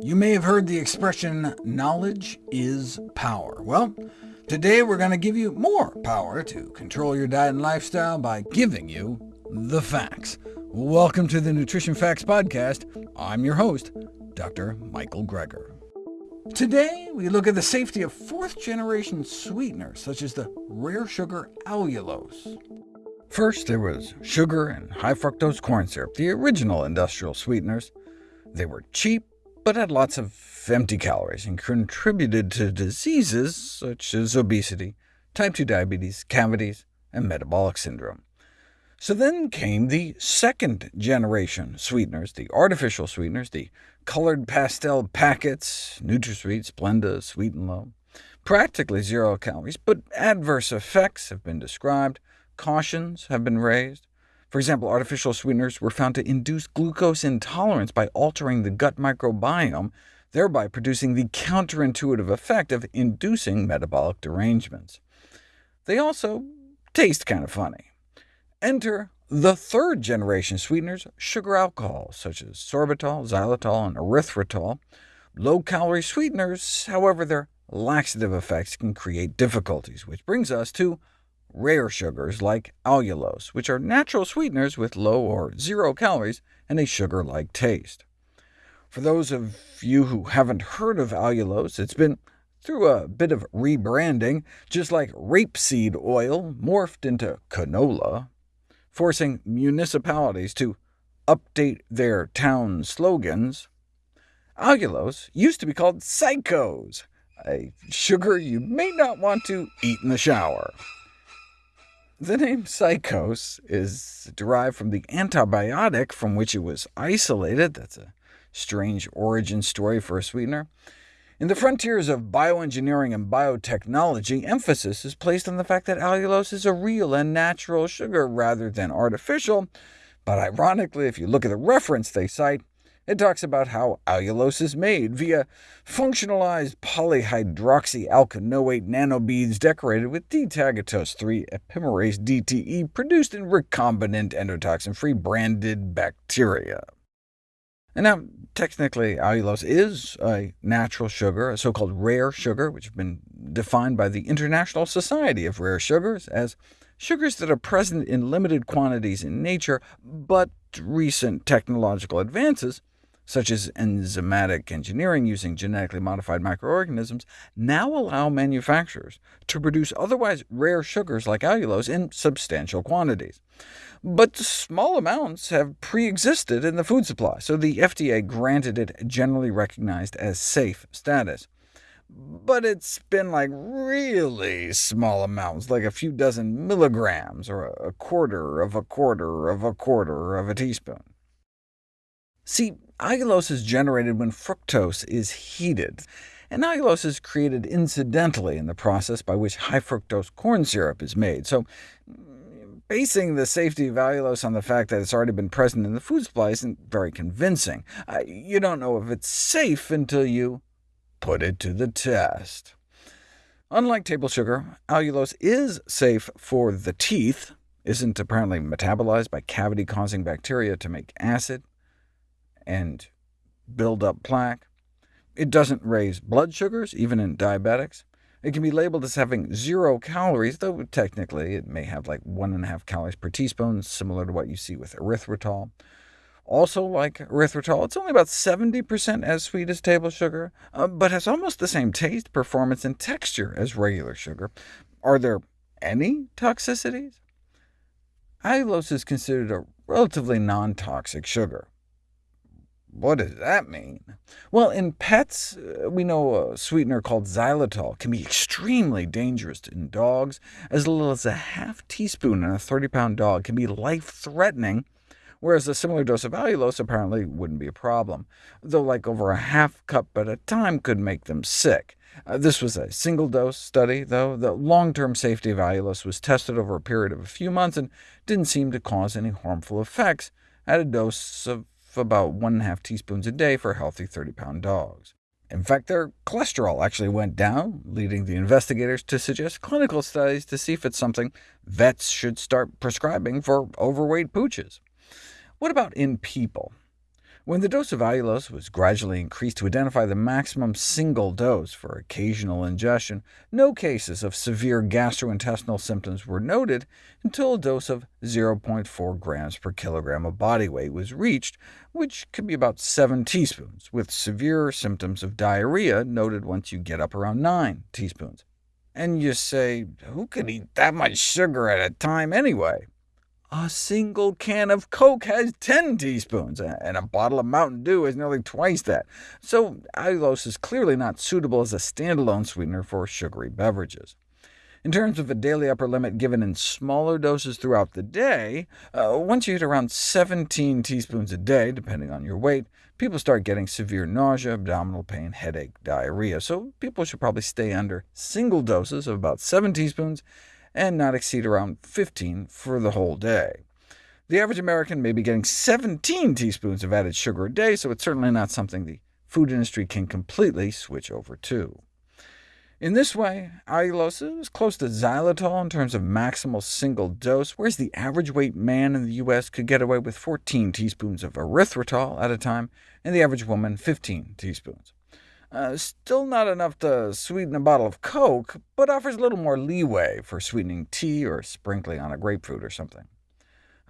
You may have heard the expression, knowledge is power. Well, today we're going to give you more power to control your diet and lifestyle by giving you the facts. Welcome to the Nutrition Facts Podcast. I'm your host, Dr. Michael Greger. Today, we look at the safety of fourth-generation sweeteners, such as the rare sugar allulose. First, there was sugar and high fructose corn syrup, the original industrial sweeteners. They were cheap, but had lots of empty calories, and contributed to diseases such as obesity, type 2 diabetes, cavities, and metabolic syndrome. So then came the second-generation sweeteners, the artificial sweeteners, the colored pastel packets, NutraSweet, Splenda, Sweet and Low. Practically zero calories, but adverse effects have been described, cautions have been raised. For example, artificial sweeteners were found to induce glucose intolerance by altering the gut microbiome, thereby producing the counterintuitive effect of inducing metabolic derangements. They also taste kind of funny. Enter the third-generation sweeteners, sugar alcohols, such as sorbitol, xylitol, and erythritol. Low-calorie sweeteners, however, their laxative effects can create difficulties, which brings us to rare sugars like allulose, which are natural sweeteners with low or zero calories and a sugar-like taste. For those of you who haven't heard of allulose, it's been through a bit of rebranding, just like rapeseed oil morphed into canola, forcing municipalities to update their town slogans. Allulose used to be called Psicose, a sugar you may not want to eat in the shower. The name Psicose is derived from the antibiotic from which it was isolated. That's a strange origin story for a sweetener. In the frontiers of bioengineering and biotechnology, emphasis is placed on the fact that allulose is a real and natural sugar rather than artificial, but ironically, if you look at the reference they cite, it talks about how allulose is made via functionalized polyhydroxyalkanoate nanobeads decorated with D-tagatose 3 epimerase DTE produced in recombinant endotoxin-free branded bacteria. And now, technically, allulose is a natural sugar, a so-called rare sugar, which has been defined by the International Society of Rare Sugars as sugars that are present in limited quantities in nature, but recent technological advances, such as enzymatic engineering using genetically modified microorganisms, now allow manufacturers to produce otherwise rare sugars like allulose in substantial quantities but small amounts have pre-existed in the food supply, so the FDA granted it generally recognized as safe status. But it's been like really small amounts, like a few dozen milligrams, or a quarter of a quarter of a quarter of a teaspoon. See, allulose is generated when fructose is heated, and allulose is created incidentally in the process by which high fructose corn syrup is made, so Basing the safety of allulose on the fact that it's already been present in the food supply isn't very convincing. You don't know if it's safe until you put it to the test. Unlike table sugar, allulose is safe for the teeth, isn't apparently metabolized by cavity-causing bacteria to make acid and build up plaque. It doesn't raise blood sugars, even in diabetics. It can be labeled as having zero calories, though technically it may have like 1.5 calories per teaspoon, similar to what you see with erythritol. Also like erythritol, it's only about 70% as sweet as table sugar, uh, but has almost the same taste, performance, and texture as regular sugar. Are there any toxicities? Allulose is considered a relatively non-toxic sugar. What does that mean? Well, in pets, uh, we know a sweetener called xylitol can be extremely dangerous in dogs. As little as a half teaspoon in a 30-pound dog can be life-threatening, whereas a similar dose of allulose apparently wouldn't be a problem, though like over a half cup at a time could make them sick. Uh, this was a single-dose study, though. The long-term safety of allulose was tested over a period of a few months and didn't seem to cause any harmful effects at a dose of about 1.5 teaspoons a day for healthy 30-pound dogs. In fact, their cholesterol actually went down, leading the investigators to suggest clinical studies to see if it's something vets should start prescribing for overweight pooches. What about in people? When the dose of allulose was gradually increased to identify the maximum single dose for occasional ingestion, no cases of severe gastrointestinal symptoms were noted until a dose of 0.4 grams per kilogram of body weight was reached, which could be about 7 teaspoons, with severe symptoms of diarrhea noted once you get up around 9 teaspoons. And you say, who could eat that much sugar at a time anyway? A single can of Coke has 10 teaspoons, and a bottle of Mountain Dew has nearly twice that, so allulose is clearly not suitable as a standalone sweetener for sugary beverages. In terms of a daily upper limit given in smaller doses throughout the day, uh, once you hit around 17 teaspoons a day, depending on your weight, people start getting severe nausea, abdominal pain, headache, diarrhea, so people should probably stay under single doses of about 7 teaspoons, and not exceed around 15 for the whole day. The average American may be getting 17 teaspoons of added sugar a day, so it's certainly not something the food industry can completely switch over to. In this way, allulose is close to xylitol in terms of maximal single dose, whereas the average weight man in the U.S. could get away with 14 teaspoons of erythritol at a time, and the average woman 15 teaspoons. Uh, still not enough to sweeten a bottle of Coke, but offers a little more leeway for sweetening tea or sprinkling on a grapefruit or something.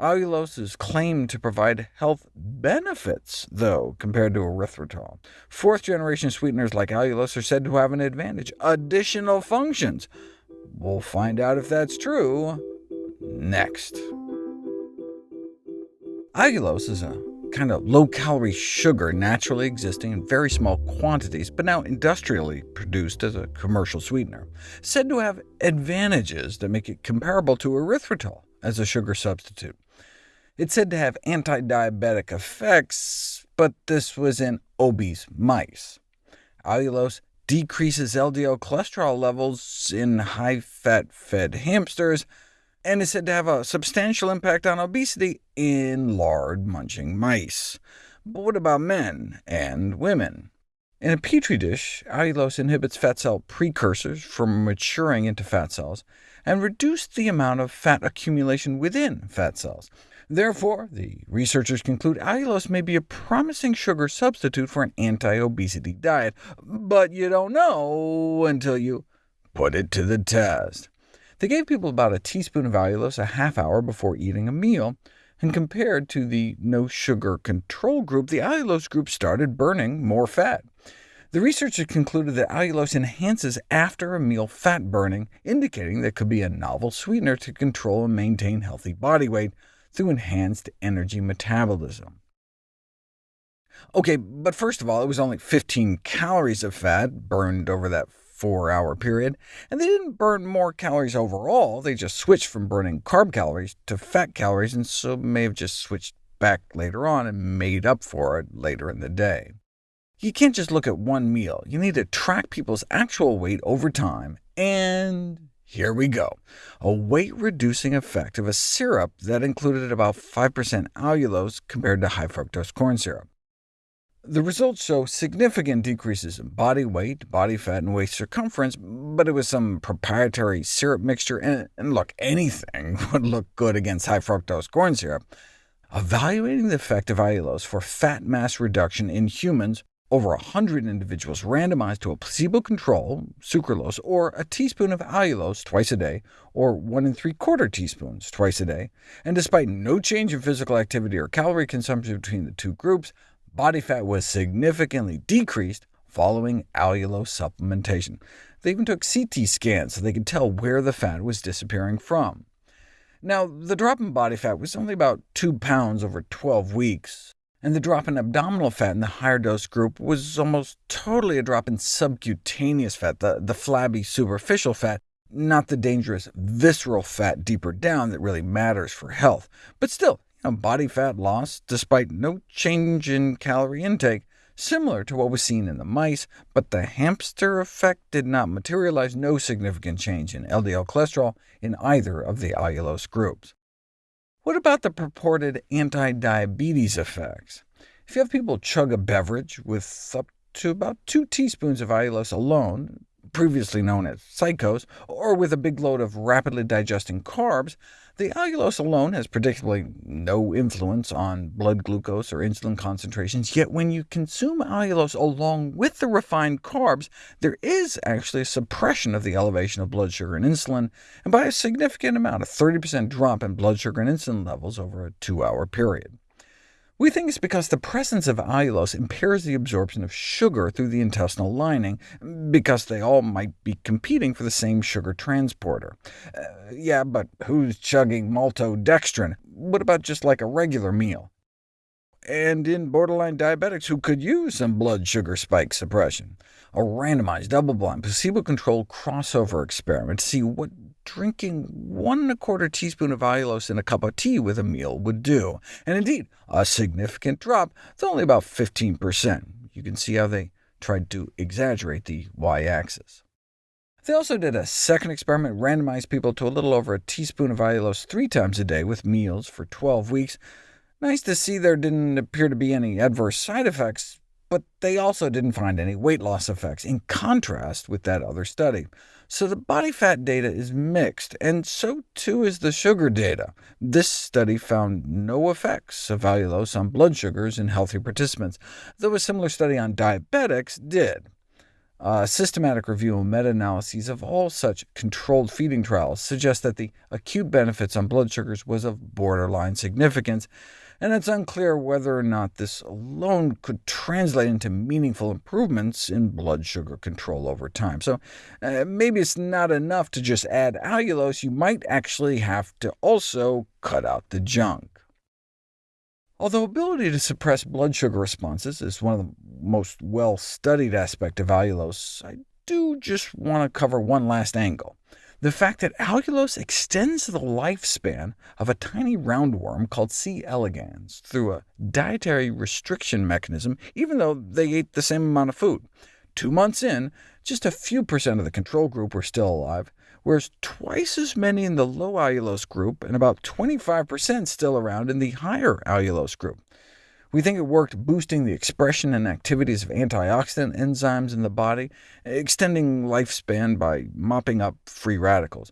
Allulose is claimed to provide health benefits, though, compared to erythritol. Fourth-generation sweeteners like allulose are said to have an advantage, additional functions. We'll find out if that's true next. Allulose is a kind of low-calorie sugar naturally existing in very small quantities, but now industrially produced as a commercial sweetener, said to have advantages that make it comparable to erythritol as a sugar substitute. It's said to have anti-diabetic effects, but this was in obese mice. Allulose decreases LDL cholesterol levels in high-fat fed hamsters, and is said to have a substantial impact on obesity in lard-munching mice. But what about men and women? In a petri dish, allulose inhibits fat cell precursors from maturing into fat cells, and reduced the amount of fat accumulation within fat cells. Therefore, the researchers conclude allulose may be a promising sugar substitute for an anti-obesity diet, but you don't know until you put it to the test. They gave people about a teaspoon of allulose a half hour before eating a meal, and compared to the no-sugar control group, the allulose group started burning more fat. The researchers concluded that allulose enhances after-a-meal fat burning, indicating that it could be a novel sweetener to control and maintain healthy body weight through enhanced energy metabolism. OK, but first of all, it was only 15 calories of fat burned over that four-hour period, and they didn't burn more calories overall, they just switched from burning carb calories to fat calories, and so may have just switched back later on and made up for it later in the day. You can't just look at one meal. You need to track people's actual weight over time, and here we go. A weight-reducing effect of a syrup that included about 5% allulose compared to high-fructose corn syrup. The results show significant decreases in body weight, body fat, and waist circumference, but it was some proprietary syrup mixture, and, and look, anything would look good against high-fructose corn syrup. Evaluating the effect of allulose for fat mass reduction in humans, over 100 individuals randomized to a placebo control, sucralose, or a teaspoon of allulose twice a day, or 1 and 3 quarter teaspoons twice a day, and despite no change in physical activity or calorie consumption between the two groups, Body fat was significantly decreased following allulose supplementation. They even took CT scans so they could tell where the fat was disappearing from. Now, the drop in body fat was only about 2 pounds over 12 weeks, and the drop in abdominal fat in the higher dose group was almost totally a drop in subcutaneous fat, the, the flabby superficial fat, not the dangerous visceral fat deeper down that really matters for health. But still, body fat loss despite no change in calorie intake, similar to what was seen in the mice, but the hamster effect did not materialize, no significant change in LDL cholesterol in either of the allulose groups. What about the purported anti-diabetes effects? If you have people chug a beverage with up to about 2 teaspoons of allulose alone, previously known as psicose, or with a big load of rapidly digesting carbs, The allulose alone has predictably no influence on blood glucose or insulin concentrations, yet when you consume allulose along with the refined carbs, there is actually a suppression of the elevation of blood sugar and insulin, and by a significant amount, a 30% drop in blood sugar and insulin levels over a two-hour period. We think it's because the presence of allulose impairs the absorption of sugar through the intestinal lining, because they all might be competing for the same sugar transporter. Uh, yeah, but who's chugging maltodextrin? What about just like a regular meal? and in borderline diabetics who could use some blood sugar spike suppression. A randomized, double-blind, placebo-controlled crossover experiment to see what drinking one and a quarter teaspoon of allulose in a cup of tea with a meal would do, and indeed, a significant drop, it's only about 15%. You can see how they tried to exaggerate the y-axis. They also did a second experiment, randomized people to a little over a teaspoon of allulose three times a day with meals for 12 weeks. Nice to see there didn't appear to be any adverse side effects, but they also didn't find any weight loss effects, in contrast with that other study. So the body fat data is mixed, and so too is the sugar data. This study found no effects of allulose on blood sugars in healthy participants, though a similar study on diabetics did. A systematic review and meta-analyses of all such controlled feeding trials suggest that the acute benefits on blood sugars was of borderline significance, and it's unclear whether or not this alone could translate into meaningful improvements in blood sugar control over time. So uh, maybe it's not enough to just add allulose, you might actually have to also cut out the junk. Although ability to suppress blood sugar responses is one of the most well-studied aspects of allulose, I do just want to cover one last angle. The fact that allulose extends the lifespan of a tiny roundworm called C. elegans through a dietary restriction mechanism, even though they ate the same amount of food. Two months in, just a few percent of the control group were still alive, whereas twice as many in the low allulose group, and about 25% still around in the higher allulose group. We think it worked boosting the expression and activities of antioxidant enzymes in the body, extending lifespan by mopping up free radicals.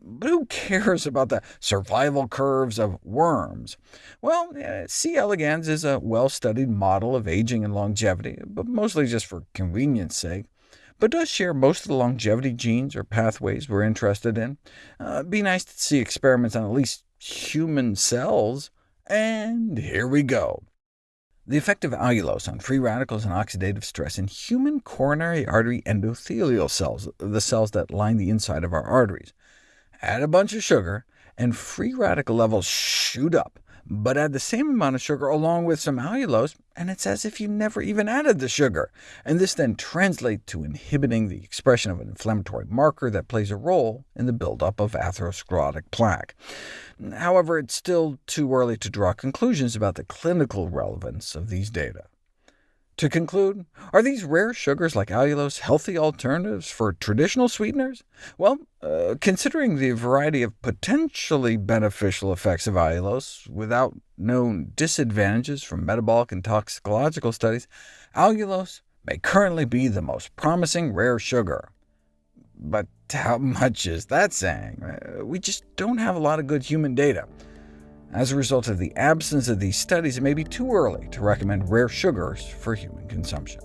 But who cares about the survival curves of worms? Well, C. elegans is a well-studied model of aging and longevity, but mostly just for convenience sake but does share most of the longevity genes or pathways we're interested in. Uh, be nice to see experiments on at least human cells. And here we go. The effect of allulose on free radicals and oxidative stress in human coronary artery endothelial cells, the cells that line the inside of our arteries. Add a bunch of sugar, and free radical levels shoot up, but add the same amount of sugar along with some allulose, and it's as if you never even added the sugar. And this then translates to inhibiting the expression of an inflammatory marker that plays a role in the buildup of atherosclerotic plaque. However, it's still too early to draw conclusions about the clinical relevance of these data. To conclude, are these rare sugars like allulose healthy alternatives for traditional sweeteners? Well, uh, considering the variety of potentially beneficial effects of allulose without known disadvantages from metabolic and toxicological studies, allulose may currently be the most promising rare sugar. But how much is that saying? Uh, we just don't have a lot of good human data. As a result of the absence of these studies, it may be too early to recommend rare sugars for human consumption.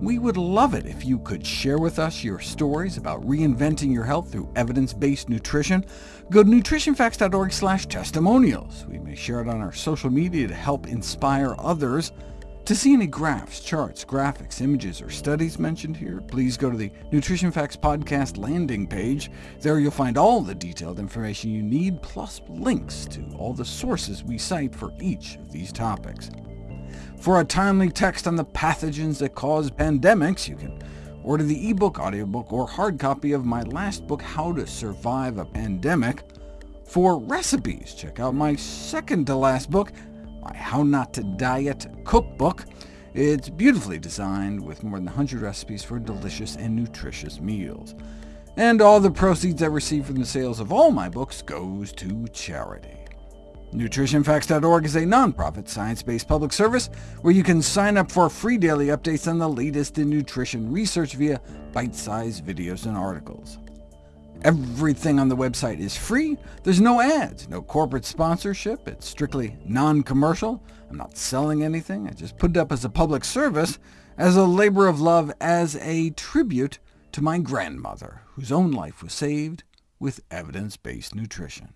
We would love it if you could share with us your stories about reinventing your health through evidence-based nutrition. Go to nutritionfacts.org testimonials. We may share it on our social media to help inspire others. To see any graphs, charts, graphics, images, or studies mentioned here, please go to the Nutrition Facts Podcast landing page. There you'll find all the detailed information you need, plus links to all the sources we cite for each of these topics. For a timely text on the pathogens that cause pandemics, you can order the ebook, audiobook, or hard copy of my last book, How to Survive a Pandemic. For recipes, check out my second-to-last book, my How Not to Diet cookbook. It's beautifully designed with more than 100 recipes for delicious and nutritious meals. And all the proceeds I receive from the sales of all my books goes to charity. NutritionFacts.org is a nonprofit, science-based public service where you can sign up for free daily updates on the latest in nutrition research via bite-sized videos and articles. Everything on the website is free. There's no ads, no corporate sponsorship. It's strictly non-commercial. I'm not selling anything. I just put it up as a public service, as a labor of love, as a tribute to my grandmother, whose own life was saved with evidence-based nutrition.